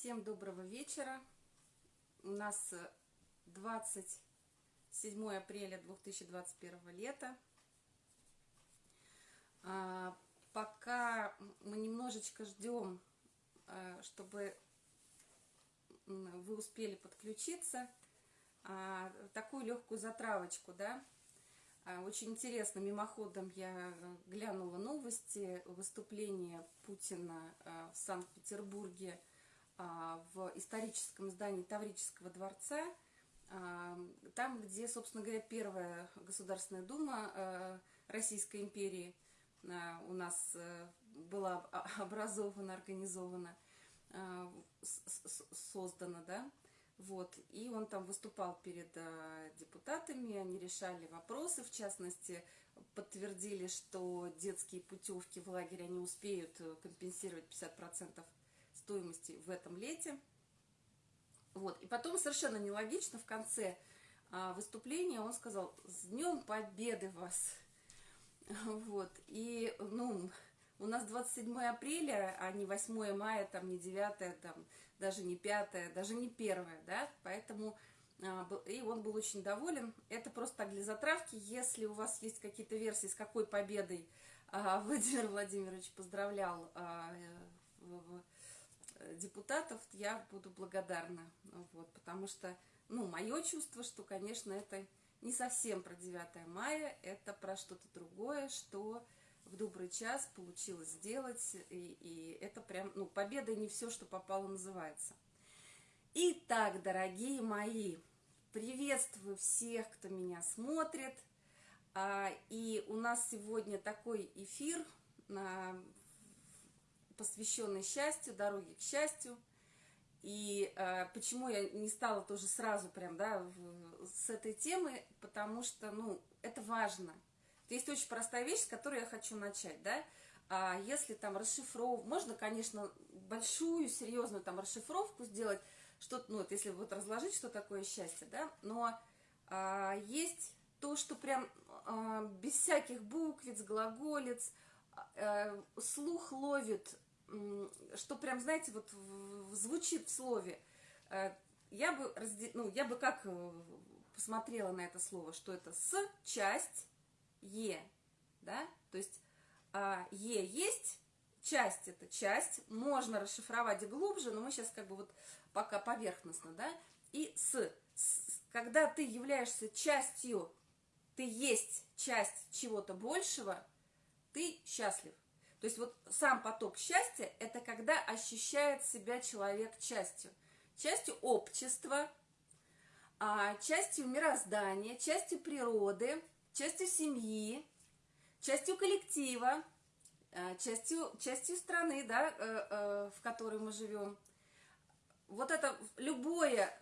Всем доброго вечера. У нас 27 апреля 2021 лета. А, пока мы немножечко ждем, а, чтобы вы успели подключиться, а, такую легкую затравочку, да, а, очень интересно, мимоходом я глянула новости, выступление Путина а, в Санкт-Петербурге в историческом здании Таврического дворца, там, где, собственно говоря, первая Государственная Дума Российской империи у нас была образована, организована, создана, да, вот, и он там выступал перед э, депутатами, они решали вопросы, в частности, подтвердили, что детские путевки в лагере они успеют э, компенсировать 50% стоимости в этом лете. Вот, и потом совершенно нелогично в конце э, выступления он сказал «С Днем Победы вас!» Вот, и, ну, у нас 27 апреля, а не 8 мая, там, не 9, там, даже не 5, даже не 1, да, поэтому, а, и он был очень доволен. Это просто так для затравки, если у вас есть какие-то версии, с какой победой а, Владимир Владимирович поздравлял а, депутатов, я буду благодарна, вот, потому что, ну, мое чувство, что, конечно, это не совсем про 9 мая, это про что-то другое, что в добрый час получилось сделать, и, и это прям, ну, победа не все, что попало, называется. Итак, дорогие мои, приветствую всех, кто меня смотрит, а, и у нас сегодня такой эфир, посвященный счастью, дороге к счастью, и э, почему я не стала тоже сразу прям, да, в, с этой темы, потому что, ну, это важно – есть очень простая вещь, с которой я хочу начать, да. А если там расшифровывать, можно, конечно, большую, серьезную там расшифровку сделать, что, ну, вот если вот разложить, что такое счастье, да, но а, есть то, что прям а, без всяких буквиц, глаголец, а, слух ловит, что прям, знаете, вот звучит в слове. А, я бы, разде... ну, я бы как э, посмотрела на это слово, что это с, часть, Е, да, то есть а, Е есть, часть это часть, можно расшифровать глубже, но мы сейчас как бы вот пока поверхностно, да, и с, с когда ты являешься частью, ты есть часть чего-то большего, ты счастлив. То есть вот сам поток счастья – это когда ощущает себя человек частью. Частью общества, а, частью мироздания, частью природы – частью семьи, частью коллектива, э, частью, частью страны, да, э, э, в которой мы живем. Вот это любое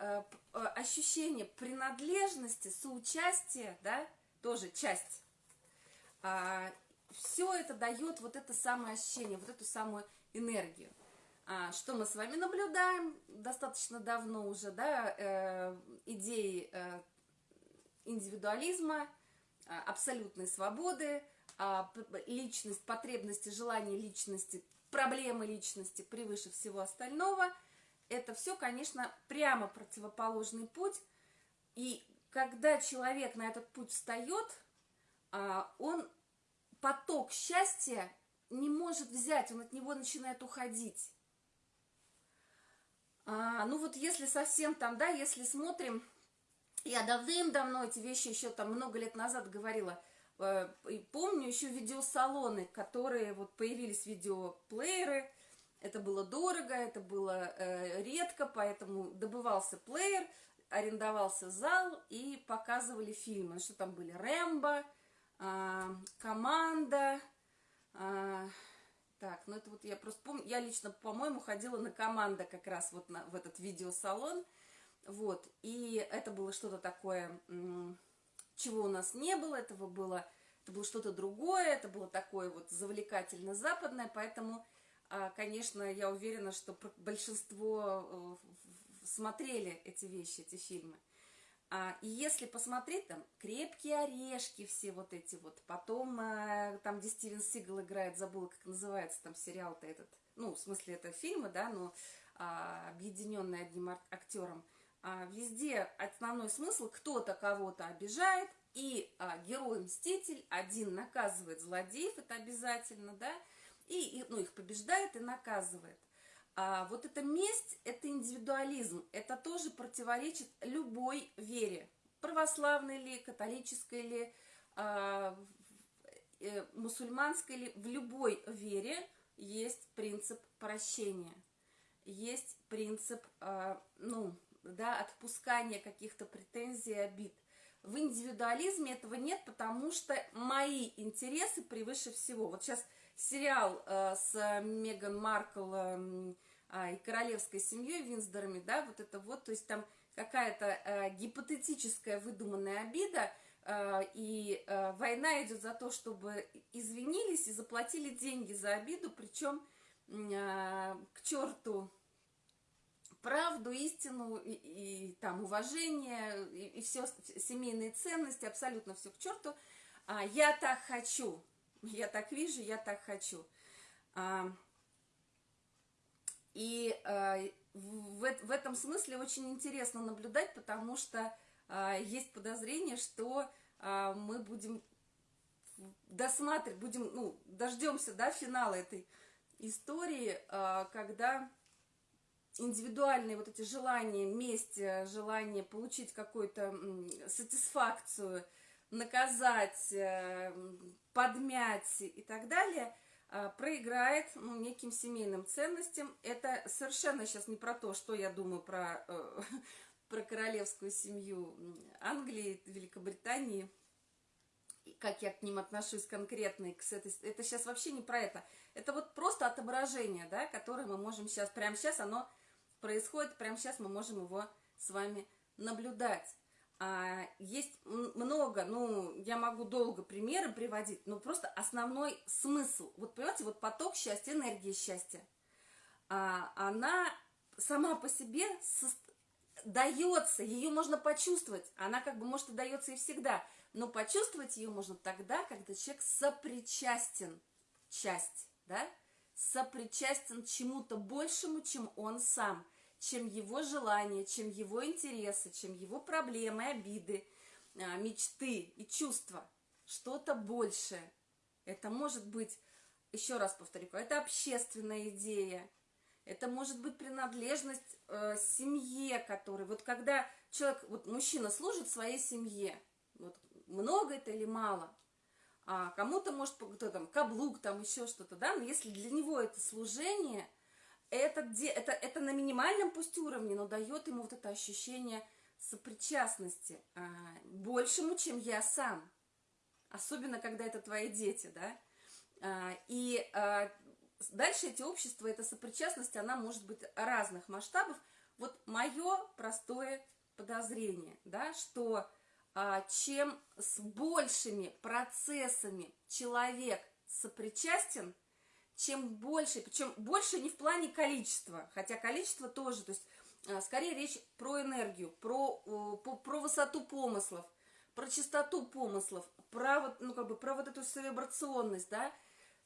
ощущение принадлежности, соучастия, да, тоже часть. Все это дает вот это самое ощущение, вот эту самую энергию. А, что мы с вами наблюдаем достаточно давно уже, да, идеи индивидуализма, а, абсолютной свободы, а, личность, потребности, желания личности, проблемы личности превыше всего остального. Это все, конечно, прямо противоположный путь. И когда человек на этот путь встает, а, он поток счастья не может взять, он от него начинает уходить. Ну вот если совсем там, да, если смотрим я давным-давно эти вещи еще там много лет назад говорила. Э, и помню еще видеосалоны, которые вот появились видеоплееры. Это было дорого, это было э, редко, поэтому добывался плеер, арендовался зал и показывали фильмы. Что там были? Рэмбо, э, Команда. Э, так, ну это вот я просто помню, я лично, по-моему, ходила на команда как раз вот на, в этот видеосалон. Вот, и это было что-то такое, чего у нас не было, этого было, это было что-то другое, это было такое вот завлекательно-западное, поэтому, а, конечно, я уверена, что большинство э, смотрели эти вещи, эти фильмы. А, и если посмотреть, там, «Крепкие орешки», все вот эти вот, потом, э, там, где Стивен Сигал играет, забыла, как называется там сериал-то этот, ну, в смысле, это фильмы, да, но а, объединенные одним актером, а, везде основной смысл, кто-то кого-то обижает, и а, герой-мститель один наказывает злодеев, это обязательно, да, и, и ну, их побеждает и наказывает. А вот эта месть, это индивидуализм, это тоже противоречит любой вере, православной ли, католической ли, а, э, мусульманской ли, в любой вере есть принцип прощения, есть принцип, а, ну, да, отпускания каких-то претензий и обид. В индивидуализме этого нет, потому что мои интересы превыше всего. Вот сейчас сериал э, с Меган Маркл э, э, и королевской семьей Винсдорами, да, вот это вот, то есть там какая-то э, гипотетическая выдуманная обида, э, и э, война идет за то, чтобы извинились и заплатили деньги за обиду, причем э, к черту правду, истину и, и там уважение и, и все семейные ценности, абсолютно все к черту. А, я так хочу, я так вижу, я так хочу. А, и а, в, в этом смысле очень интересно наблюдать, потому что а, есть подозрение, что а, мы будем досматривать, будем, ну, дождемся, да, финала этой истории, а, когда индивидуальные вот эти желания, месть, э, желание получить какую-то сатисфакцию, наказать, э, подмять и так далее, проиграет ну, неким семейным ценностям. Это совершенно сейчас не про то, что я думаю про, э, про королевскую семью Англии, Великобритании, как я к ним отношусь конкретно, к этой, это сейчас вообще не про это. Это вот просто отображение, да, которое мы можем сейчас, прямо сейчас оно происходит, прямо сейчас мы можем его с вами наблюдать. А, есть много, ну, я могу долго примеры приводить, но просто основной смысл. Вот понимаете, вот поток счастья, энергия счастья, а, она сама по себе дается, ее можно почувствовать. Она как бы, может, и дается и всегда, но почувствовать ее можно тогда, когда человек сопричастен, часть, да, сопричастен чему-то большему, чем он сам, чем его желания, чем его интересы, чем его проблемы, обиды, а, мечты и чувства. Что-то большее. Это может быть, еще раз повторю, это общественная идея, это может быть принадлежность э, семье, который, вот когда человек, вот мужчина служит своей семье, вот много это или мало, а кому-то может кто там каблук, там еще что-то, да, но если для него это служение, это, это, это на минимальном пусть уровне, но дает ему вот это ощущение сопричастности а, большему, чем я сам. Особенно, когда это твои дети, да. А, и а, дальше эти общества, эта сопричастность, она может быть разных масштабов. Вот мое простое подозрение, да, что а, чем с большими процессами человек сопричастен, чем больше, причем больше не в плане количества, хотя количество тоже, то есть а, скорее речь про энергию, про, про, про высоту помыслов, про чистоту помыслов, про вот, ну, как бы, про вот эту вибрационность, да,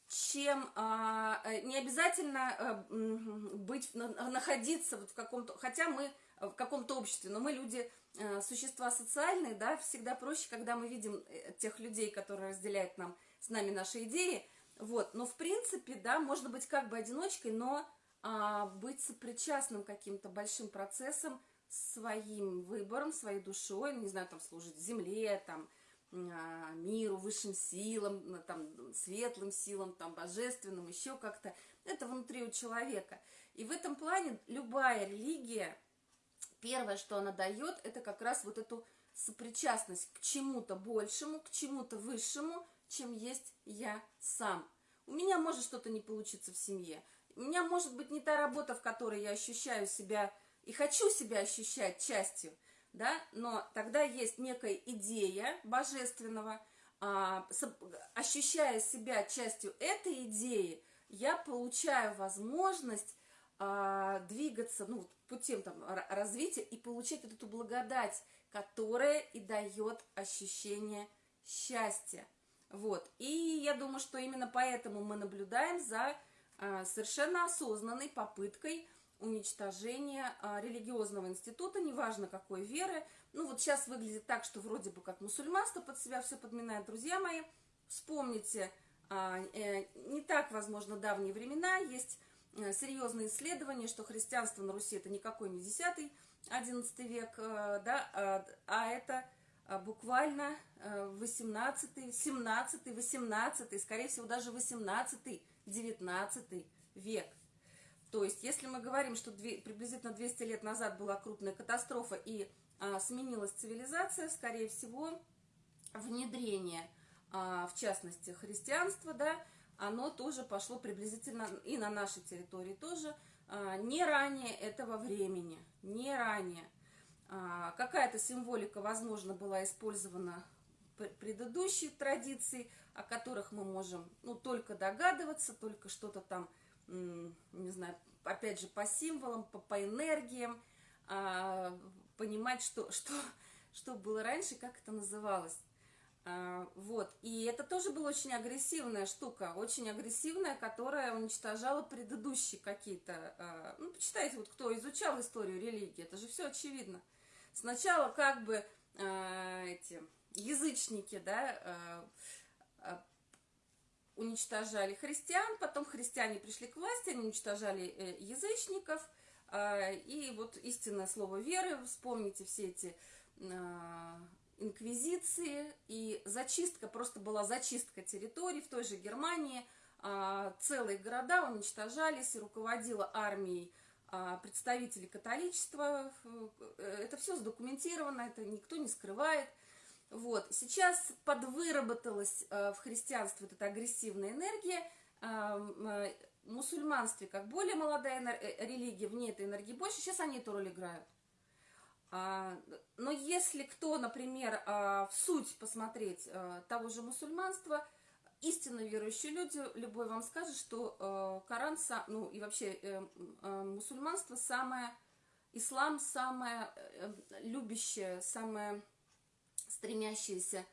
чем а, э, не обязательно а, быть, находиться вот в каком-то, хотя мы в каком-то обществе, но мы люди Э, существа социальные, да, всегда проще, когда мы видим э, тех людей, которые разделяют нам, с нами наши идеи, вот, но в принципе, да, можно быть как бы одиночкой, но а, быть сопричастным каким-то большим процессом, своим выбором, своей душой, не знаю, там, служить земле, там, а, миру, высшим силам, там, светлым силам, там, божественным, еще как-то, это внутри у человека. И в этом плане любая религия, первое, что она дает, это как раз вот эту сопричастность к чему-то большему, к чему-то высшему, чем есть я сам. У меня может что-то не получиться в семье. У меня может быть не та работа, в которой я ощущаю себя и хочу себя ощущать частью, да, но тогда есть некая идея божественного, а, ощущая себя частью этой идеи, я получаю возможность а, двигаться ну, путем там, развития и получать вот эту благодать, которая и дает ощущение счастья. Вот. И я думаю, что именно поэтому мы наблюдаем за а, совершенно осознанной попыткой уничтожения а, религиозного института, неважно какой веры. Ну вот сейчас выглядит так, что вроде бы как мусульманство под себя все подминает. Друзья мои, вспомните, а, э, не так, возможно, давние времена, есть э, серьезные исследования, что христианство на Руси это никакой не 10-11 век, э, да, а это буквально 18, 17, 18, скорее всего, даже 18, 19 век. То есть, если мы говорим, что приблизительно 200 лет назад была крупная катастрофа и а, сменилась цивилизация, скорее всего, внедрение, а, в частности, христианства, да, оно тоже пошло приблизительно и на нашей территории тоже, а, не ранее этого времени, не ранее. А, какая-то символика, возможно, была использована предыдущие традиции, о которых мы можем, ну, только догадываться, только что-то там не знаю, опять же, по символам, по, по энергиям, а, понимать, что, что, что было раньше, как это называлось. А, вот, и это тоже была очень агрессивная штука, очень агрессивная, которая уничтожала предыдущие какие-то, ну, почитайте, вот кто изучал историю религии, это же все очевидно. Сначала как бы а, эти язычники, да, а, а уничтожали христиан, потом христиане пришли к власти, они уничтожали э, язычников, а, и вот истинное слово веры, вспомните все эти а, инквизиции, и зачистка, просто была зачистка территорий в той же Германии, а, целые города уничтожались, и руководила армией представителей католичества, э, это все задокументировано, это никто не скрывает – вот. Сейчас подвыработалась э, в христианстве вот эта агрессивная энергия, э, э, мусульманстве, как более молодая религия, в ней этой энергии больше, сейчас они эту роль играют. А, но если кто, например, в суть посмотреть того же мусульманства, истинно верующие люди, любой вам скажет, что Коран, ну и вообще мусульманство самое, ислам самое любящее, самое стремящаяся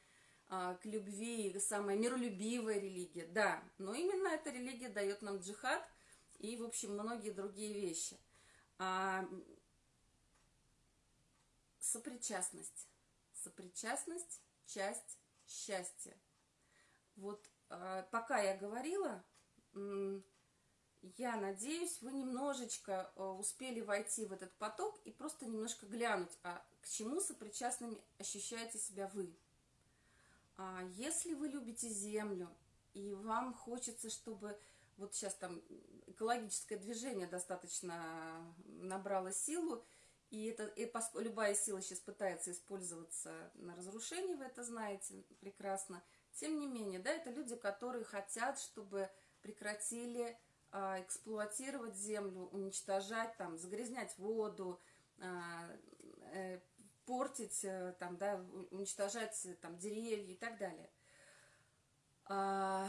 а, к любви, самая миролюбивая религия, да, но именно эта религия дает нам джихад и, в общем, многие другие вещи. А, сопричастность. Сопричастность – часть счастья. Вот пока я говорила, я надеюсь, вы немножечко а, успели войти в этот поток и просто немножко глянуть, а к чему сопричастными ощущаете себя вы. А если вы любите землю, и вам хочется, чтобы вот сейчас там экологическое движение достаточно набрало силу, и, это, и любая сила сейчас пытается использоваться на разрушение, вы это знаете прекрасно. Тем не менее, да, это люди, которые хотят, чтобы прекратили а, эксплуатировать землю, уничтожать, там, загрязнять воду, а, э, портить, э, там, да, уничтожать там, деревья и так далее. А,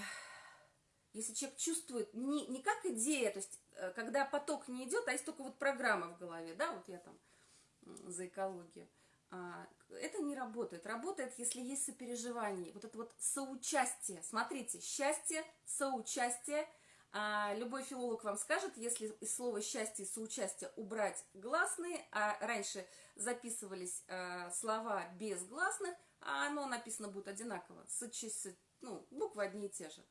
если человек чувствует не, не как идея, то есть э, когда поток не идет, а есть только вот программа в голове, да, вот я там за экологию, а, это не работает. Работает, если есть сопереживание, вот это вот соучастие. Смотрите, счастье, соучастие – а любой филолог вам скажет, если из слова «счастье» и «соучастие» убрать гласные, а раньше записывались э, слова без гласных, а оно написано будет одинаково, с, с, ну, буквы одни и те же,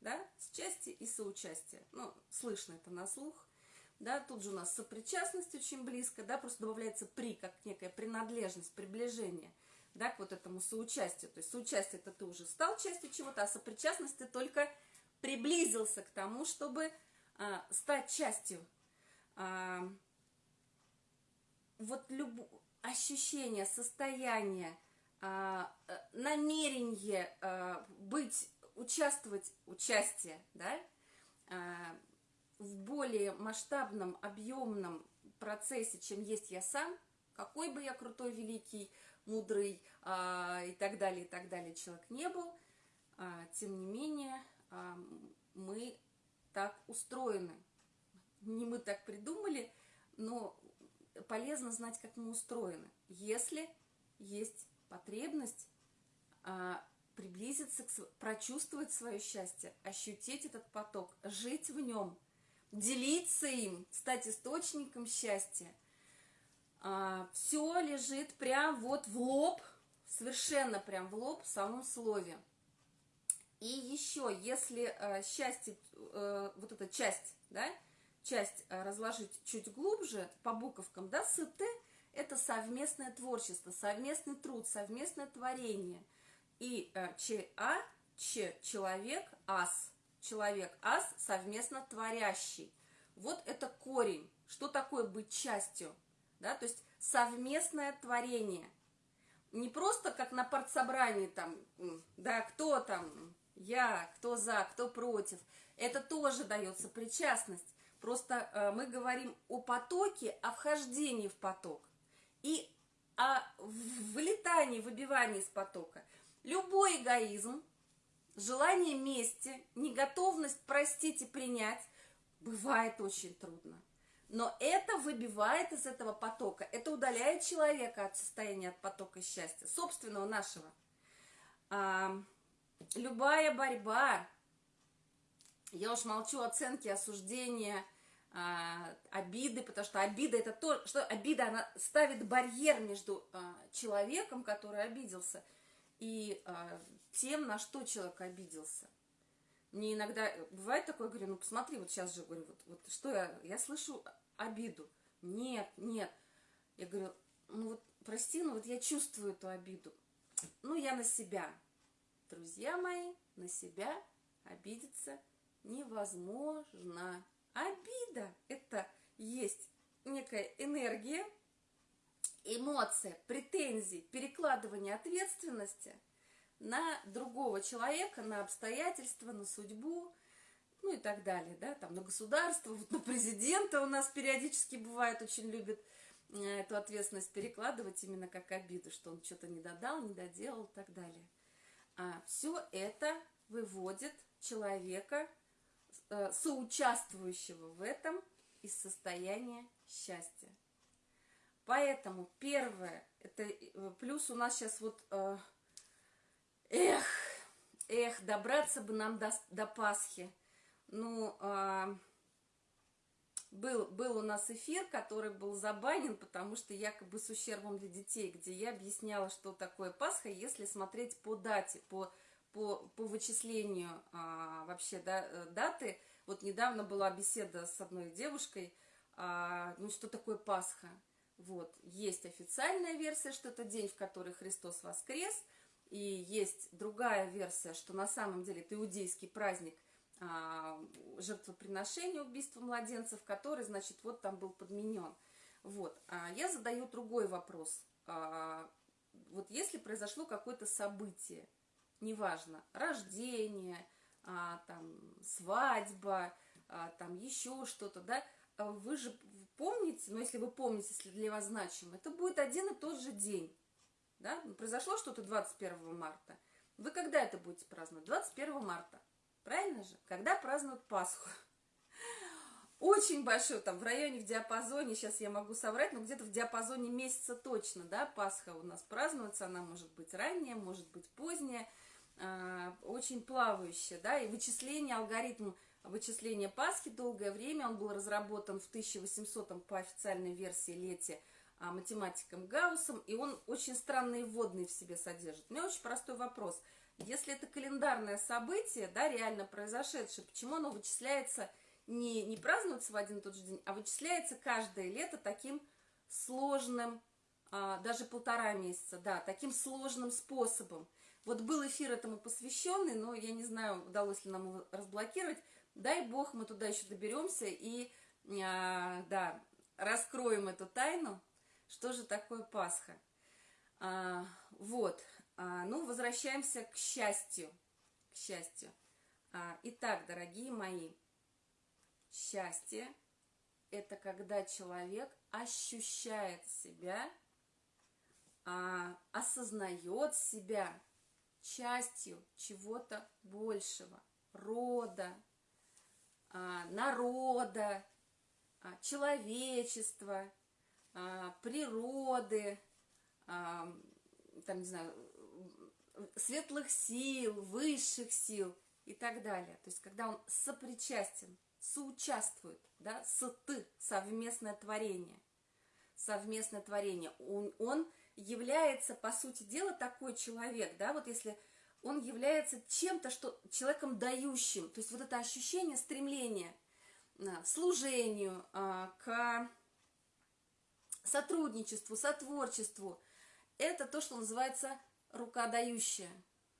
да, счастье и соучастие, ну, слышно это на слух, да, тут же у нас сопричастность очень близко, да, просто добавляется «при», как некая принадлежность, приближение, да, к вот этому соучастию, то есть соучастие это ты уже стал частью чего-то, а сопричастность ты только приблизился к тому, чтобы а, стать частью. А, вот люб... ощущение, состояние, а, намерение а, быть, участвовать, участие, да, а, в более масштабном, объемном процессе, чем есть я сам, какой бы я крутой, великий, мудрый а, и так далее, и так далее человек не был, а, тем не менее, мы так устроены. Не мы так придумали, но полезно знать, как мы устроены. Если есть потребность а, приблизиться, к, прочувствовать свое счастье, ощутить этот поток, жить в нем, делиться им, стать источником счастья. А, все лежит прям вот в лоб, совершенно прям в лоб в самом слове. И еще, если э, счастье, э, вот эта часть, да, часть э, разложить чуть глубже по буковкам, да, СТ – это совместное творчество, совместный труд, совместное творение. И э, ЧА – Ч – человек, ас – человек, ас – совместно творящий. Вот это корень. Что такое быть частью? Да, то есть совместное творение. Не просто как на партсобрании там, да, кто там, я, кто за, кто против. Это тоже дается причастность. Просто э, мы говорим о потоке, о вхождении в поток и о вылетании, выбивании из потока. Любой эгоизм, желание мести, неготовность простить и принять бывает очень трудно. Но это выбивает из этого потока, это удаляет человека от состояния, от потока счастья, собственного нашего. А, любая борьба, я уж молчу оценки, осуждения, а, обиды, потому что обида это то, что обида, она ставит барьер между а, человеком, который обиделся, и а, тем, на что человек обиделся. Мне иногда бывает такое, говорю, ну посмотри, вот сейчас же, говорю, вот, вот что я, я слышу обиду. Нет, нет. Я говорю, ну вот прости, ну вот я чувствую эту обиду. Ну я на себя. Друзья мои, на себя обидеться невозможно. Обида – это есть некая энергия, эмоция, претензии, перекладывание ответственности на другого человека, на обстоятельства, на судьбу, ну и так далее, да, там на государство, вот на президента у нас периодически бывает, очень любит э, эту ответственность перекладывать именно как обиду, что он что-то не додал, не доделал и так далее. А все это выводит человека, э, соучаствующего в этом, из состояния счастья. Поэтому первое, это э, плюс у нас сейчас вот, э, эх, эх, добраться бы нам до, до Пасхи. Ну, э, был, был у нас эфир, который был забанен, потому что якобы с ущербом для детей, где я объясняла, что такое Пасха, если смотреть по дате, по, по, по вычислению а, вообще да, э, даты. Вот недавно была беседа с одной девушкой, а, ну что такое Пасха. Вот, есть официальная версия, что это день, в который Христос воскрес, и есть другая версия, что на самом деле это иудейский праздник – а, жертвоприношения, убийства младенцев, который, значит, вот там был подменен. Вот. А я задаю другой вопрос. А, вот если произошло какое-то событие, неважно, рождение, а, там, свадьба, а, там еще что-то, да, а вы же помните, ну, если вы помните, если для вас значимо, это будет один и тот же день, да, ну, произошло что-то 21 марта, вы когда это будете праздновать? 21 марта. Правильно же? Когда празднуют Пасху? Очень большой, там в районе, в диапазоне, сейчас я могу соврать, но где-то в диапазоне месяца точно, да, Пасха у нас празднуется, она может быть ранняя, может быть поздняя, э, очень плавающая, да, и вычисление, алгоритм вычисления Пасхи долгое время, он был разработан в 1800 по официальной версии лете а, математиком Гауссом, и он очень странные вводные в себе содержит. У меня очень простой вопрос – если это календарное событие, да, реально произошедшее, почему оно вычисляется, не, не празднуется в один и тот же день, а вычисляется каждое лето таким сложным, а, даже полтора месяца, да, таким сложным способом. Вот был эфир этому посвященный, но я не знаю, удалось ли нам его разблокировать. Дай бог, мы туда еще доберемся и, а, да, раскроем эту тайну, что же такое Пасха. А, вот. А, ну, возвращаемся к счастью. К счастью. А, итак, дорогие мои, счастье – это когда человек ощущает себя, а, осознает себя частью чего-то большего, рода, народа, а, человечества, а, природы, а, там, не знаю, светлых сил, высших сил и так далее. То есть, когда он сопричастен соучаствует, да, с ты, совместное творение. Совместное творение. Он, он является, по сути дела, такой человек, да, вот если он является чем-то, что человеком дающим, то есть вот это ощущение стремления к служению, а, к сотрудничеству, сотворчеству, это то, что называется рука дающая.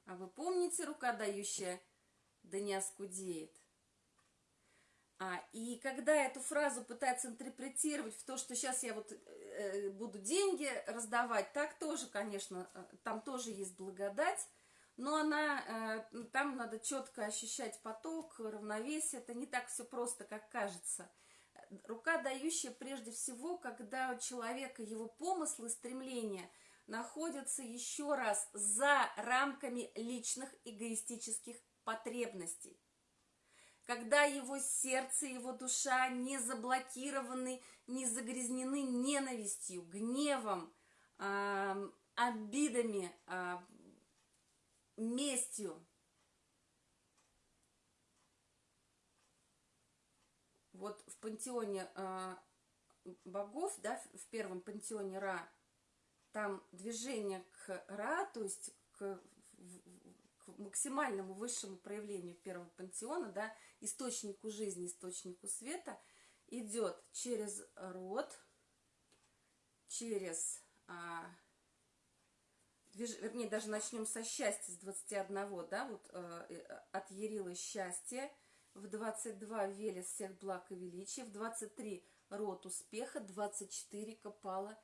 А вы помните, рука дающая, да не оскудеет. А, и когда эту фразу пытаются интерпретировать в то, что сейчас я вот э, буду деньги раздавать, так тоже, конечно, э, там тоже есть благодать, но она, э, там надо четко ощущать поток, равновесие, это не так все просто, как кажется. Рука дающая прежде всего, когда у человека его помыслы, стремления находятся еще раз за рамками личных эгоистических потребностей когда его сердце, его душа не заблокированы, не загрязнены ненавистью, гневом, э, обидами, э, местью. Вот в пантеоне э, богов, да, в первом пантеоне Ра, там движение к Ра, то есть к к максимальному высшему проявлению первого пантеона, да, источнику жизни, источнику света, идет через род, через, а, движ... вернее, даже начнем со счастья, с 21, да, вот а, от Ярилы счастье, в 22 Велес всех благ и величия, в 23 род успеха, 24 копала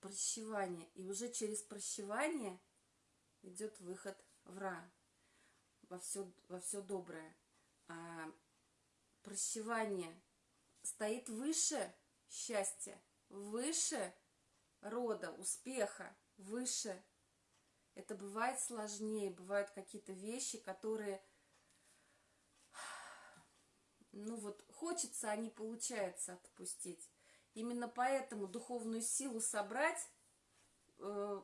прощевание. И уже через прощевание идет выход вра, во все, во все доброе. А прощевание стоит выше счастья, выше рода, успеха, выше. Это бывает сложнее, бывают какие-то вещи, которые, ну вот, хочется, а не получается отпустить. Именно поэтому духовную силу собрать э,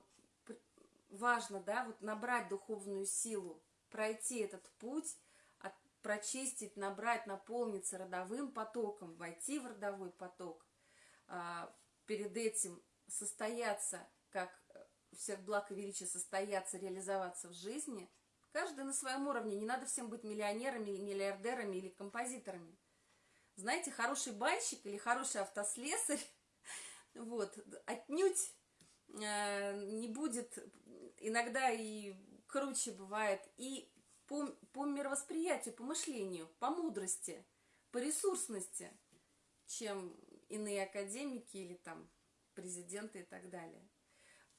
важно, да, вот набрать духовную силу, пройти этот путь, от, прочистить, набрать, наполниться родовым потоком, войти в родовой поток, а, перед этим состояться, как всех благ и величия состояться, реализоваться в жизни, каждый на своем уровне, не надо всем быть миллионерами, миллиардерами или композиторами. Знаете, хороший банщик или хороший автослесарь, вот, отнюдь э, не будет иногда и круче бывает, и по, по мировосприятию, по мышлению, по мудрости, по ресурсности, чем иные академики или там президенты и так далее.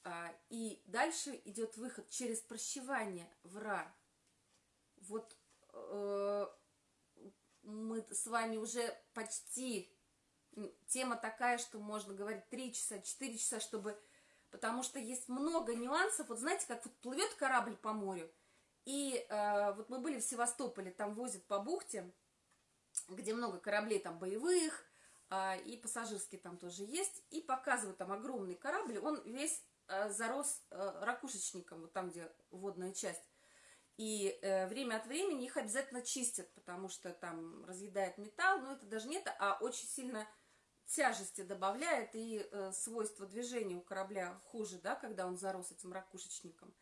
А, и дальше идет выход через прощевание вра. Вот э, мы с вами уже почти тема такая, что можно говорить 3 часа, 4 часа, чтобы потому что есть много нюансов. Вот знаете, как вот плывет корабль по морю, и э, вот мы были в Севастополе, там возят по бухте, где много кораблей там боевых, э, и пассажирские там тоже есть, и показывают там огромный корабль, он весь зарос э, ракушечником, вот там, где водная часть. И э, время от времени их обязательно чистят, потому что там разъедает металл, но это даже не это, а очень сильно тяжести добавляет, и э, свойства движения у корабля хуже, да, когда он зарос этим ракушечником.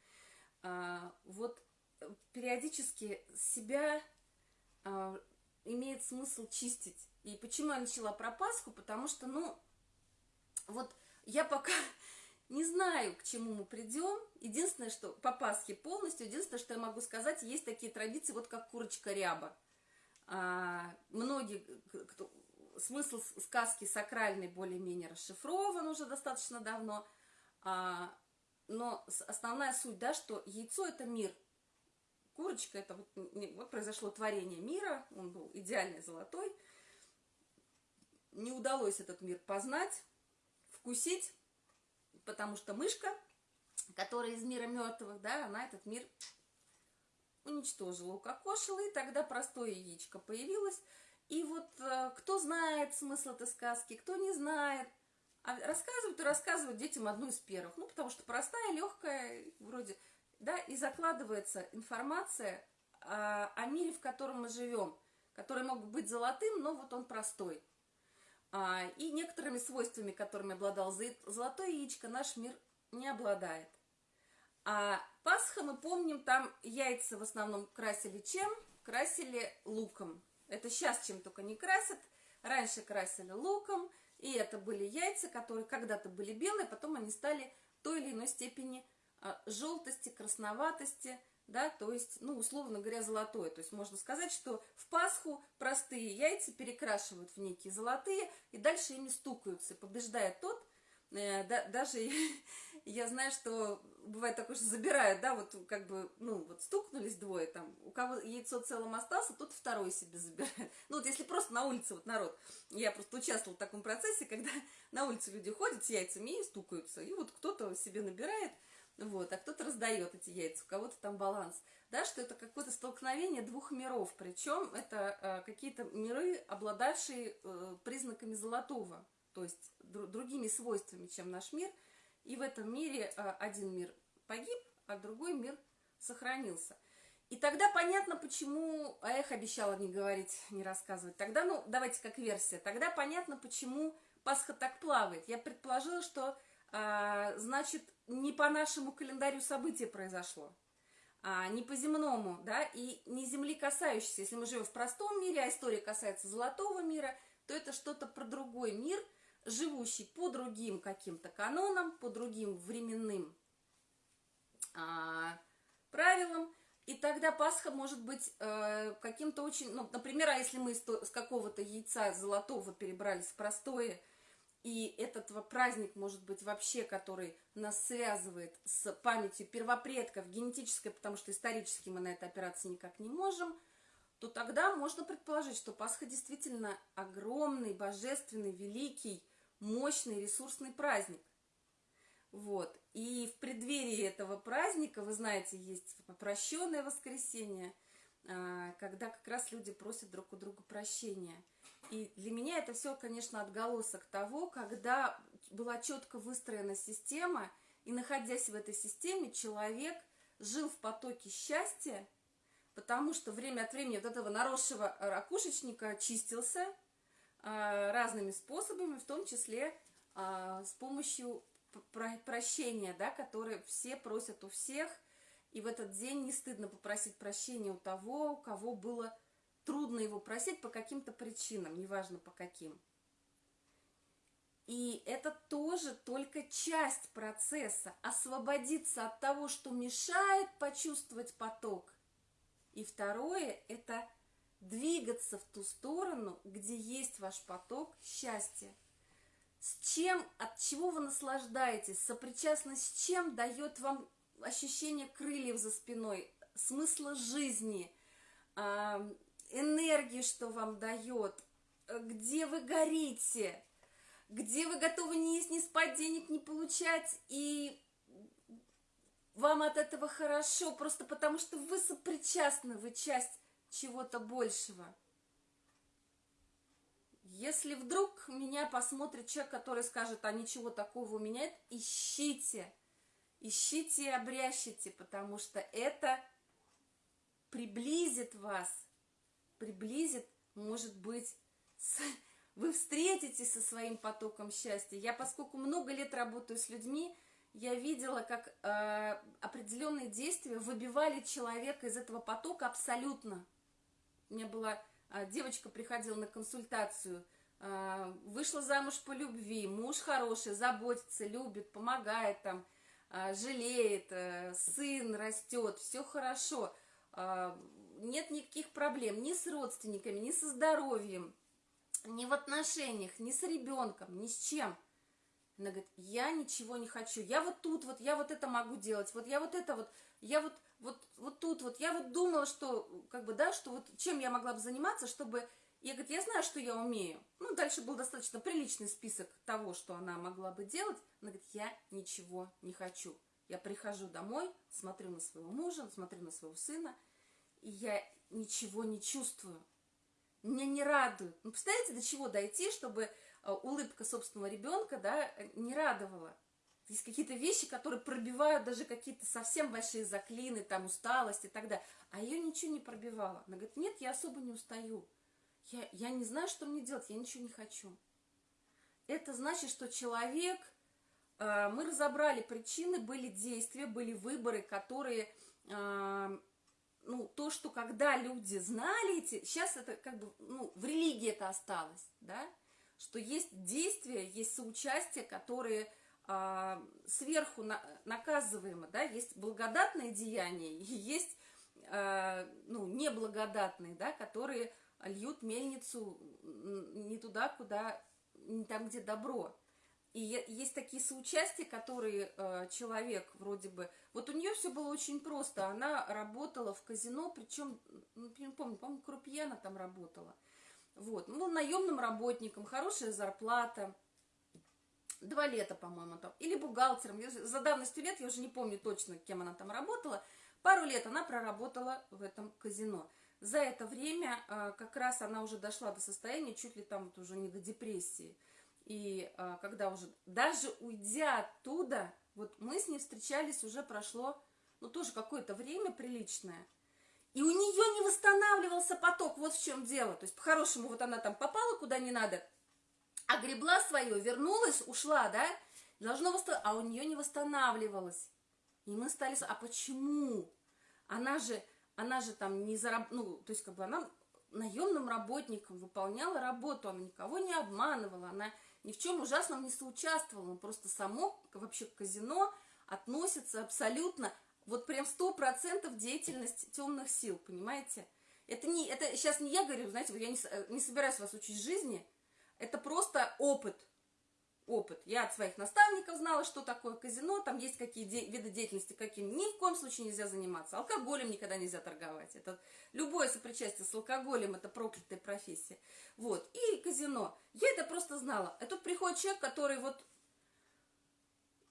А, вот э, периодически себя а, имеет смысл чистить. И почему я начала про Пасху? Потому что, ну, вот я пока не знаю, к чему мы придем. Единственное, что по Пасхе полностью, единственное, что я могу сказать, есть такие традиции, вот как курочка ряба. А, многие, кто, смысл сказки сакральный более-менее расшифрован уже достаточно давно, а, но основная суть, да, что яйцо – это мир. Курочка – это вот, вот произошло творение мира, он был идеальный золотой. Не удалось этот мир познать, вкусить, потому что мышка, которая из мира мертвых, да, она этот мир уничтожила, укокошила, и тогда простое яичко появилось – и вот э, кто знает смысл этой сказки, кто не знает, а рассказывают и рассказывают детям одну из первых. Ну, потому что простая, легкая, вроде, да, и закладывается информация о, о мире, в котором мы живем. который мог быть золотым, но вот он простой. А, и некоторыми свойствами, которыми обладал золотое яичко, наш мир не обладает. А Пасха, мы помним, там яйца в основном красили чем? Красили луком. Это сейчас чем только не красят. Раньше красили луком, и это были яйца, которые когда-то были белые, потом они стали той или иной степени а, желтости, красноватости, да, то есть, ну, условно говоря, золотое. То есть можно сказать, что в Пасху простые яйца перекрашивают в некие золотые, и дальше ими стукаются, побеждает тот, э, да, даже я знаю, что бывает такое, что забирают, да, вот как бы, ну, вот стукнулись двое там, у кого яйцо целым остался, тот второй себе забирает. Ну, вот если просто на улице, вот народ, я просто участвовала в таком процессе, когда на улице люди ходят с яйцами и стукаются, и вот кто-то себе набирает, вот, а кто-то раздает эти яйца, у кого-то там баланс, да, что это какое-то столкновение двух миров, причем это э, какие-то миры, обладавшие э, признаками золотого, то есть дру другими свойствами, чем наш мир, и в этом мире э, один мир погиб, а другой мир сохранился. И тогда понятно, почему, а обещала не говорить, не рассказывать. Тогда, ну, давайте как версия, тогда понятно, почему Пасха так плавает. Я предположила, что а, значит, не по нашему календарю событие произошло, а не по земному, да, и не земли касающейся. Если мы живем в простом мире, а история касается золотого мира, то это что-то про другой мир, живущий по другим каким-то канонам, по другим временным а, правилам, и тогда Пасха может быть э, каким-то очень, ну, например, а если мы с, какого-то яйца золотого перебрались в простое, и этот праздник, может быть, вообще, который нас связывает с памятью первопредков, генетической, потому что исторически мы на это опираться никак не можем, то тогда можно предположить, что Пасха действительно огромный, божественный, великий, мощный, ресурсный праздник. Вот. И в преддверии этого праздника, вы знаете, есть прощенное воскресенье, а, когда как раз люди просят друг у друга прощения – и для меня это все, конечно, отголосок того, когда была четко выстроена система, и находясь в этой системе, человек жил в потоке счастья, потому что время от времени вот этого наросшего ракушечника чистился э, разными способами, в том числе э, с помощью прощения, да, которые все просят у всех, и в этот день не стыдно попросить прощения у того, у кого было трудно его просить по каким-то причинам, неважно по каким. И это тоже только часть процесса, освободиться от того, что мешает почувствовать поток. И второе – это двигаться в ту сторону, где есть ваш поток счастья. С чем, от чего вы наслаждаетесь, сопричастность с чем дает вам ощущение крыльев за спиной, смысла жизни, энергии, что вам дает, э, где вы горите, где вы готовы не есть, не спать, денег не получать, и вам от этого хорошо, просто потому что вы сопричастны, вы часть чего-то большего. Если вдруг меня посмотрит человек, который скажет, а ничего такого у меня нет, ищите, ищите и обрящите, потому что это приблизит вас приблизит, может быть, с... вы встретитесь со своим потоком счастья. Я, поскольку много лет работаю с людьми, я видела, как э, определенные действия выбивали человека из этого потока абсолютно. У меня была э, девочка, приходила на консультацию, э, вышла замуж по любви, муж хороший, заботится, любит, помогает там, э, жалеет, э, сын растет, все хорошо. Э, нет никаких проблем ни с родственниками, ни со здоровьем, ни в отношениях, ни с ребенком, ни с чем. Она говорит, я ничего не хочу, я вот тут вот, я вот это могу делать, вот я вот это вот, я вот, вот, вот тут вот, я вот думала, что, как бы, да, что вот чем я могла бы заниматься, чтобы, я говорю, я знаю, что я умею. Ну, дальше был достаточно приличный список того, что она могла бы делать. Она говорит, я ничего не хочу. Я прихожу домой, смотрю на своего мужа, смотрю на своего сына, и я ничего не чувствую. Меня не радует. Ну, представляете, до чего дойти, чтобы э, улыбка собственного ребенка, да, не радовала. Есть какие-то вещи, которые пробивают даже какие-то совсем большие заклины, там, усталость и так далее. А ее ничего не пробивало. Она говорит, нет, я особо не устаю. я, я не знаю, что мне делать, я ничего не хочу. Это значит, что человек, э, мы разобрали причины, были действия, были выборы, которые, э, ну, то, что когда люди знали эти, сейчас это как бы, ну, в религии это осталось, да, что есть действия, есть соучастие, которые э, сверху на, наказываемы, да, есть благодатные деяния, и есть, э, ну, неблагодатные, да, которые льют мельницу не туда, куда, не там, где добро. И есть такие соучастия, которые э, человек вроде бы... Вот у нее все было очень просто. Она работала в казино, причем, ну, не помню, по-моему, крупье она там работала. Вот. Ну, наемным работником, хорошая зарплата. Два лета, по-моему, там. Или бухгалтером. За давностью лет, я уже не помню точно, кем она там работала. Пару лет она проработала в этом казино. За это время а, как раз она уже дошла до состояния, чуть ли там вот уже не до депрессии. И а, когда уже, даже уйдя оттуда, вот мы с ней встречались, уже прошло, ну тоже какое-то время приличное. И у нее не восстанавливался поток, вот в чем дело. То есть по-хорошему вот она там попала куда не надо, огребла свое, вернулась, ушла, да, должно восстанов... а у нее не восстанавливалось. И мы стали, а почему? Она же она же там не зараб... ну, то есть как бы она наемным работником выполняла работу, она никого не обманывала, она ни в чем ужасном не соучаствовала, просто само вообще казино относится абсолютно, вот прям сто процентов деятельность темных сил, понимаете? Это, не, это сейчас не я говорю, знаете, я не, не собираюсь вас учить жизни, это просто опыт, опыт. Я от своих наставников знала, что такое казино, там есть какие де- виды деятельности, какими ни в коем случае нельзя заниматься. Алкоголем никогда нельзя торговать. Это любое сопричастие с алкоголем, это проклятая профессия. Вот. И казино. Я это просто знала. И тут приходит человек, который вот...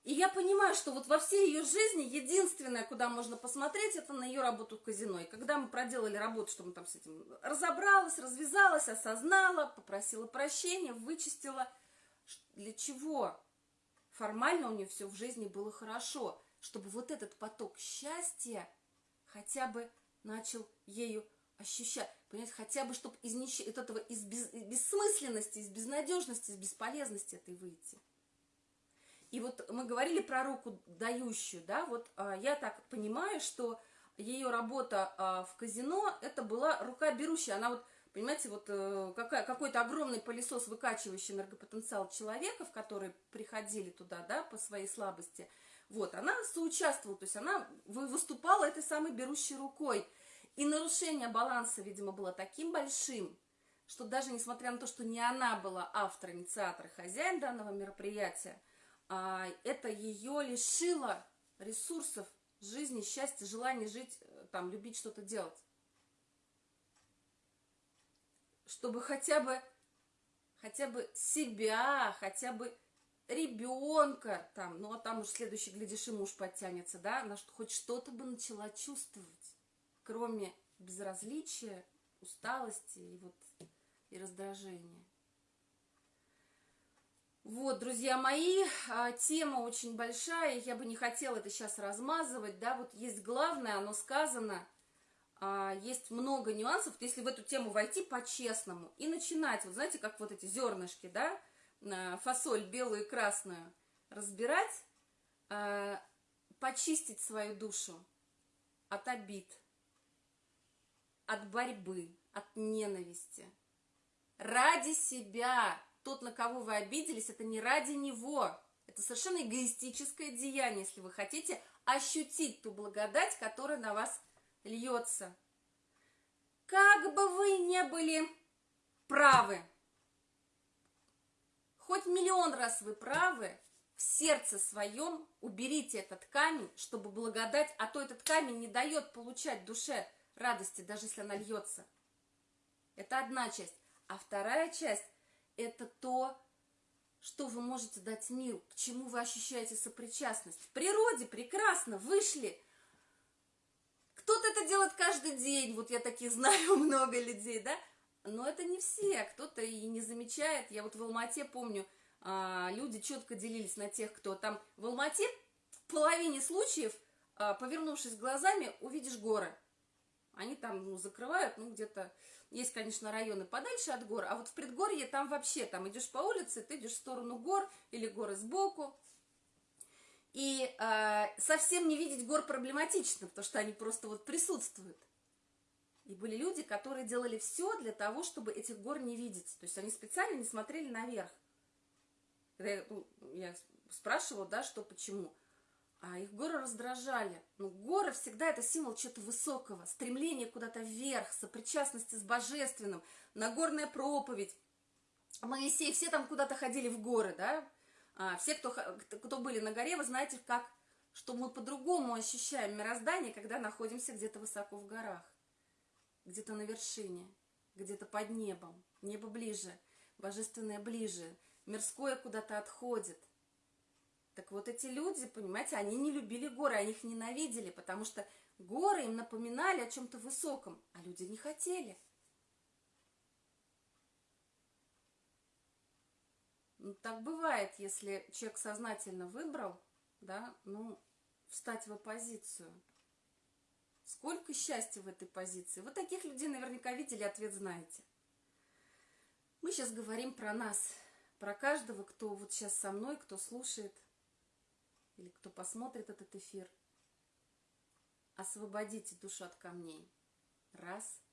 И я понимаю, что вот во всей ее жизни единственное, куда можно посмотреть, это на ее работу в казино. И когда мы проделали работу, что мы там с этим разобралась, развязалась, осознала, попросила прощения, вычистила – для чего? Формально у нее все в жизни было хорошо, чтобы вот этот поток счастья хотя бы начал ею ощущать, понять, хотя бы, чтобы из, нищ... из этого из без... бессмысленности, из безнадежности, из бесполезности этой выйти. И вот мы говорили про руку дающую, да, вот а, я так понимаю, что ее работа а, в казино, это была рука берущая, она вот Понимаете, вот э, какой-то огромный пылесос, выкачивающий энергопотенциал человека, в которые приходили туда, да, по своей слабости, вот, она соучаствовала, то есть она выступала этой самой берущей рукой. И нарушение баланса, видимо, было таким большим, что даже несмотря на то, что не она была автор, инициатор, хозяин данного мероприятия, а, это ее лишило ресурсов жизни, счастья, желания жить, э, там, любить что-то делать. Чтобы хотя бы, хотя бы себя, хотя бы ребенка, там, ну а там уж следующий, глядишь, и муж подтянется, да, она хоть что-то бы начала чувствовать, кроме безразличия, усталости и вот и раздражения. Вот, друзья мои, а, тема очень большая, я бы не хотела это сейчас размазывать, да, вот есть главное, оно сказано, есть много нюансов, если в эту тему войти по-честному и начинать, вот знаете, как вот эти зернышки, да, фасоль белую и красную, разбирать, а, почистить свою душу от обид, от борьбы, от ненависти. Ради себя. Тот, на кого вы обиделись, это не ради него. Это совершенно эгоистическое деяние, если вы хотите ощутить ту благодать, которая на вас льется. Как бы вы не были правы, хоть миллион раз вы правы, в сердце своем уберите этот камень, чтобы благодать, а то этот камень не дает получать душе радости, даже если она льется. Это одна часть. А вторая часть – это то, что вы можете дать миру, к чему вы ощущаете сопричастность. В природе прекрасно вышли – кто-то это делает каждый день, вот я таких знаю много людей, да, но это не все, кто-то и не замечает. Я вот в Алмате помню, а, люди четко делились на тех, кто там в Алмате в половине случаев, а, повернувшись глазами, увидишь горы. Они там ну, закрывают, ну, где-то Есть, конечно, районы подальше от гор, а вот в предгорье там вообще, там идешь по улице, ты идешь в сторону гор или горы сбоку. И э, совсем не видеть гор проблематично, потому что они просто вот присутствуют. И были люди, которые делали все для того, чтобы этих гор не видеть. То есть они специально не смотрели наверх. Когда я, ну, я спрашивала, да, что, почему. А их горы раздражали. Ну, горы всегда это символ чего-то высокого, стремление куда-то вверх, сопричастности с божественным, Нагорная проповедь. Моисей, все там куда-то ходили в горы, да? А, все, кто, кто были на горе, вы знаете, как, что мы по-другому ощущаем мироздание, когда находимся где-то высоко в горах, где-то на вершине, где-то под небом, небо ближе, божественное ближе, мирское куда-то отходит – так вот эти люди, понимаете, они не любили горы, они их ненавидели, потому что горы им напоминали о чем-то высоком, а люди не хотели. Так бывает, если человек сознательно выбрал, да, ну, встать в оппозицию. Сколько счастья в этой позиции. Вы таких людей наверняка видели, ответ знаете. Мы сейчас говорим про нас, про каждого, кто вот сейчас со мной, кто слушает или кто посмотрит этот эфир, освободите душу от камней. Раз.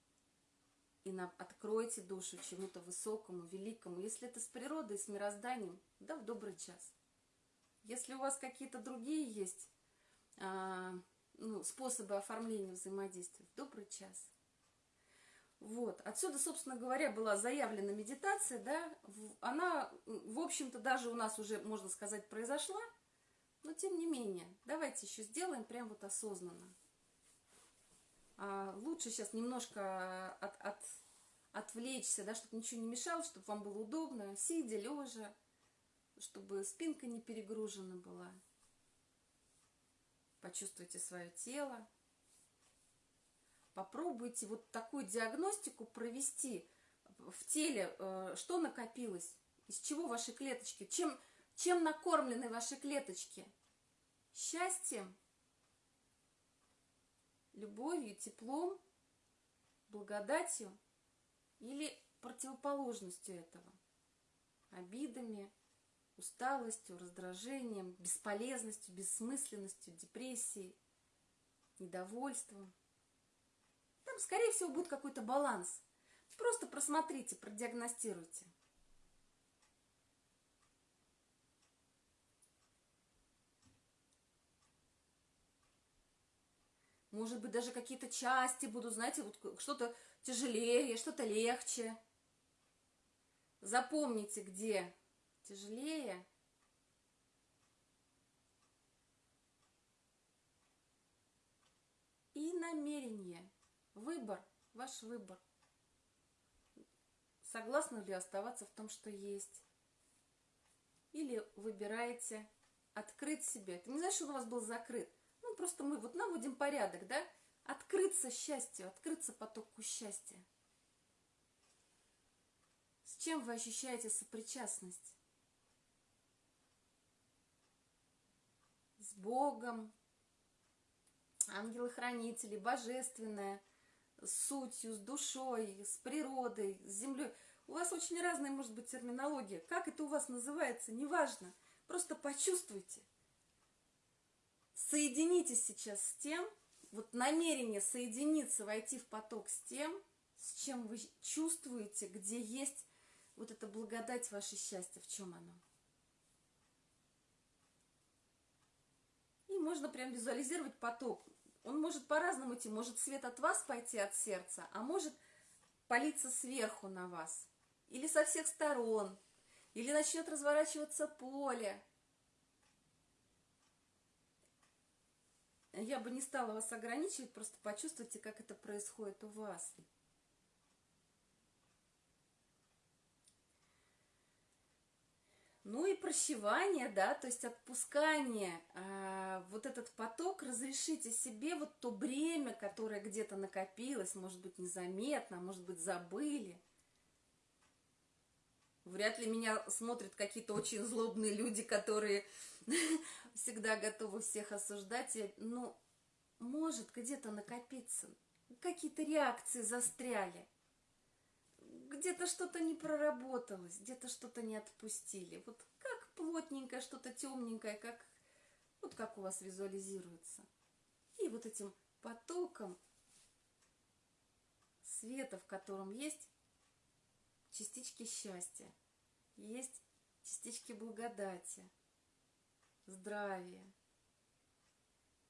И на, откройте душу чему-то высокому, великому. Если это с природой, с мирозданием, да в добрый час. Если у вас какие-то другие есть а, ну, способы оформления взаимодействия, в добрый час. Вот. Отсюда, собственно говоря, была заявлена медитация, да, она, в общем-то, даже у нас уже, можно сказать, произошла, но тем не менее, давайте еще сделаем прям вот осознанно. А лучше сейчас немножко от, от, отвлечься, да, чтобы ничего не мешало, чтобы вам было удобно, сидя, лежа, чтобы спинка не перегружена была. Почувствуйте свое тело. Попробуйте вот такую диагностику провести в теле, э, что накопилось, из чего ваши клеточки, чем, чем накормлены ваши клеточки? Счастьем, любовью, теплом, благодатью или противоположностью этого? Обидами, усталостью, раздражением, бесполезностью, бессмысленностью, депрессией, недовольством. Там, скорее всего, будет какой-то баланс. Просто просмотрите, продиагностируйте. Может быть, даже какие-то части будут, знаете, вот что-то тяжелее, что-то легче. Запомните, где тяжелее. И намерение. Выбор, ваш выбор. Согласны ли оставаться в том, что есть? Или выбираете открыть себе? Это не значит, что он у вас был закрыт. Ну, просто мы вот наводим порядок, да? Открыться счастью, открыться потоку счастья. С чем вы ощущаете сопричастность? С Богом, ангелы-хранители, божественное, с сутью, с душой, с природой, с землей. У вас очень разная может быть терминология. Как это у вас называется, неважно. Просто почувствуйте соединитесь сейчас с тем, вот намерение соединиться, войти в поток с тем, с чем вы чувствуете, где есть вот эта благодать, ваше счастье, в чем оно. И можно прям визуализировать поток. Он может по-разному идти, может свет от вас пойти от сердца, а может палиться сверху на вас, или со всех сторон, или начнет разворачиваться поле, я бы не стала вас ограничивать, просто почувствуйте, как это происходит у вас. Ну и прощевание, да, то есть отпускание, а, вот этот поток, разрешите себе вот то бремя, которое где-то накопилось, может быть, незаметно, может быть, забыли. Вряд ли меня смотрят какие-то очень злобные люди, которые всегда готовы всех осуждать. Ну, может где-то накопиться. Какие-то реакции застряли. где-то что-то не проработалось, где-то что-то не отпустили. Вот как плотненькое, что-то темненькое, как вот как у вас визуализируется. И вот этим потоком света, в котором есть частички счастья, есть частички благодати, здравия,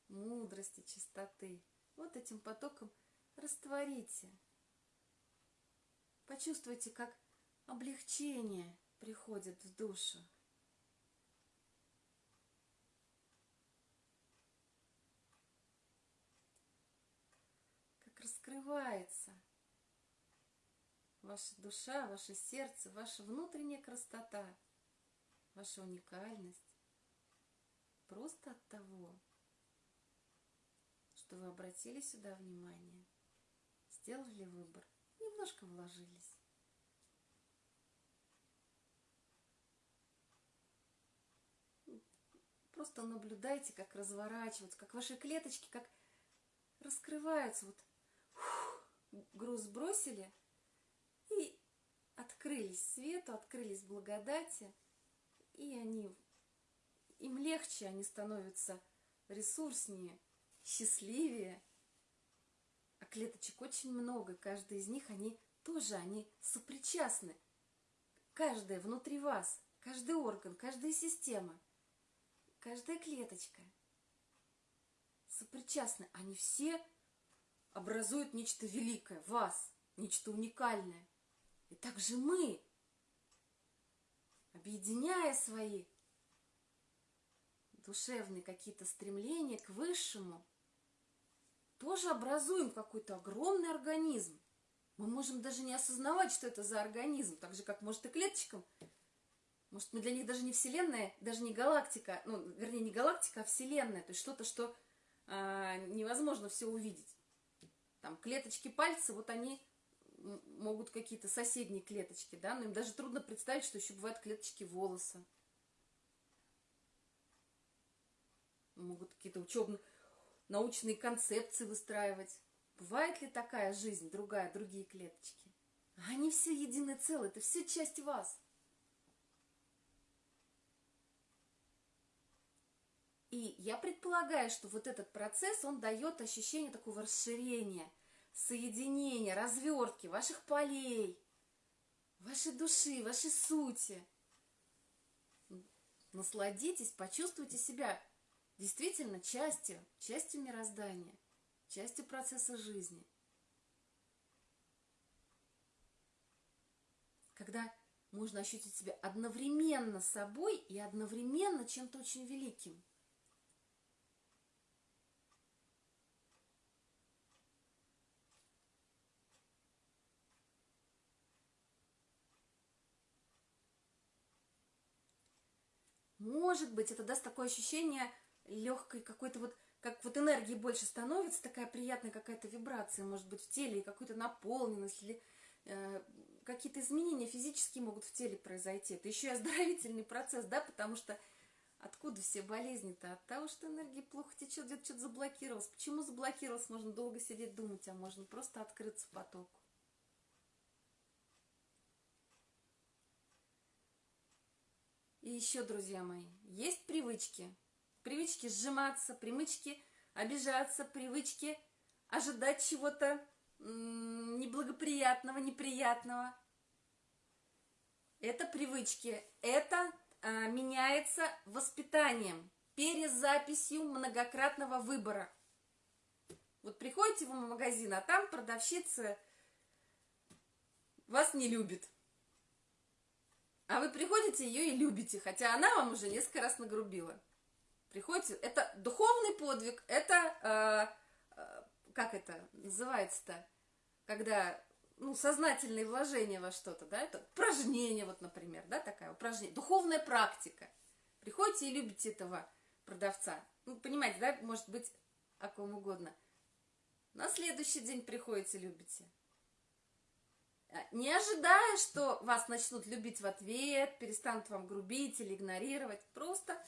мудрости, чистоты. Вот этим потоком растворите. Почувствуйте, как облегчение приходит в душу. Как раскрывается ваша душа, ваше сердце, ваша внутренняя красота, ваша уникальность. Просто от того, что вы обратили сюда внимание, сделали выбор, немножко вложились. Просто наблюдайте, как разворачиваются, как ваши клеточки, как раскрываются. Вот фух, груз сбросили и открылись свету, открылись благодати, и они, им легче, они становятся ресурснее, счастливее. А клеточек очень много, каждый из них, они тоже, они сопричастны. Каждая внутри вас, каждый орган, каждая система, каждая клеточка сопричастны. Они все образуют нечто великое, вас, нечто уникальное. И также мы, объединяя свои душевные какие-то стремления к высшему, тоже образуем какой-то огромный организм. Мы можем даже не осознавать, что это за организм, так же, как, может, и клеточкам. Может, мы для них даже не Вселенная, даже не галактика, ну, вернее, не галактика, а Вселенная, то есть что-то, что а, невозможно все увидеть. Там клеточки пальца, вот они могут какие-то соседние клеточки, да, но им даже трудно представить, что еще бывают клеточки волоса. Могут какие-то учебные, научные концепции выстраивать. Бывает ли такая жизнь, другая, другие клеточки? Они все единое целое, это все часть вас. И я предполагаю, что вот этот процесс, он дает ощущение такого расширения, соединения, развертки ваших полей, вашей души, вашей сути. Насладитесь, почувствуйте себя действительно частью, частью мироздания, частью процесса жизни. Когда можно ощутить себя одновременно собой и одновременно чем-то очень великим. Может быть, это даст такое ощущение легкой какой-то вот, как вот энергии больше становится, такая приятная какая-то вибрация, может быть, в теле, и какую-то наполненность, или э, какие-то изменения физические могут в теле произойти. Это еще и оздоровительный процесс, да, потому что откуда все болезни-то? От того, что энергия плохо течет, где-то что-то заблокировалось. Почему заблокировалось? Можно долго сидеть думать, а можно просто открыться потоку. И еще, друзья мои, есть привычки, Привычки сжиматься, привычки обижаться, привычки ожидать чего-то неблагоприятного, неприятного. Это привычки. Это а, меняется воспитанием, перезаписью многократного выбора. Вот приходите в магазин, а там продавщица вас не любит. А вы приходите ее и любите, хотя она вам уже несколько раз нагрубила приходите, это духовный подвиг, это, э, э, как это называется-то, когда, ну, сознательные вложения во что-то, да, это упражнение, вот, например, да, такая упражнение, духовная практика. Приходите и любите этого продавца. Ну, понимаете, да, может быть, о ком угодно. На следующий день приходите, любите. А, не ожидая, что вас начнут любить в ответ, перестанут вам грубить или игнорировать. Просто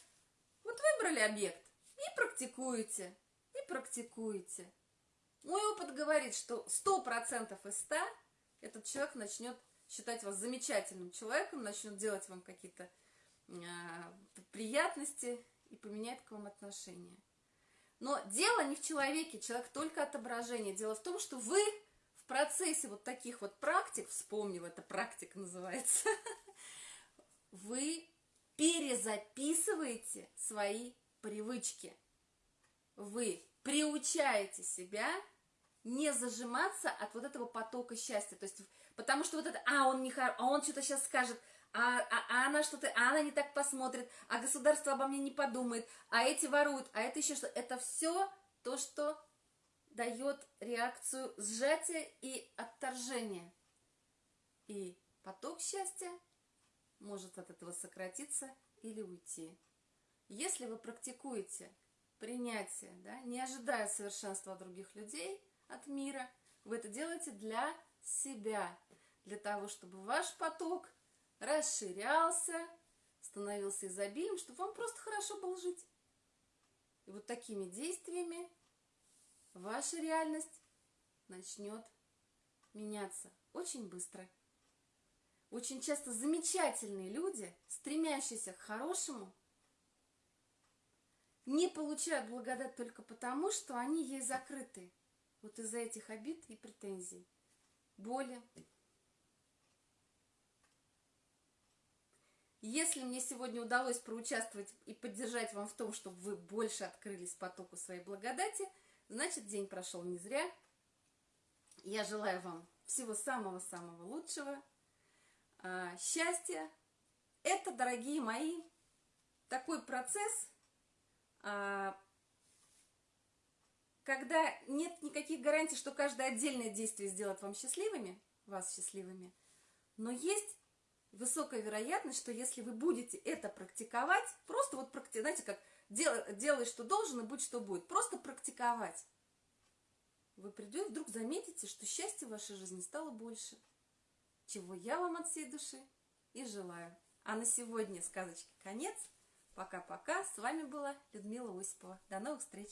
вот выбрали объект и практикуете, и практикуете. Мой опыт говорит, что 100% из 100 этот человек начнет считать вас замечательным человеком, начнет делать вам какие-то э, приятности и поменяет к вам отношения. Но дело не в человеке, человек только отображение. Дело в том, что вы в процессе вот таких вот практик, вспомнил, это практика называется, вы перезаписываете свои привычки. Вы приучаете себя не зажиматься от вот этого потока счастья. То есть, потому что вот это, а, он не хор... а он что-то сейчас скажет, а, а, а она что-то, а она не так посмотрит, а государство обо мне не подумает, а эти воруют, а это еще что. Это все то, что дает реакцию сжатия и отторжения. И поток счастья может от этого сократиться или уйти. Если вы практикуете принятие, да, не ожидая совершенства других людей, от мира, вы это делаете для себя, для того, чтобы ваш поток расширялся, становился изобильным, чтобы вам просто хорошо было жить. И вот такими действиями ваша реальность начнет меняться очень быстро. Очень часто замечательные люди, стремящиеся к хорошему, не получают благодать только потому, что они ей закрыты. Вот из-за этих обид и претензий, боли. Если мне сегодня удалось проучаствовать и поддержать вам в том, чтобы вы больше открылись потоку своей благодати, значит, день прошел не зря. Я желаю вам всего самого-самого лучшего – а, счастье – это, дорогие мои, такой процесс, а, когда нет никаких гарантий, что каждое отдельное действие сделает вам счастливыми, вас счастливыми, но есть высокая вероятность, что если вы будете это практиковать, просто вот, знаете, как делай, делай, что должен, и будь, что будет, просто практиковать, вы придете, вдруг заметите, что счастья в вашей жизни стало больше – чего я вам от всей души и желаю. А на сегодня сказочки конец. Пока-пока. С вами была Людмила Осипова. До новых встреч!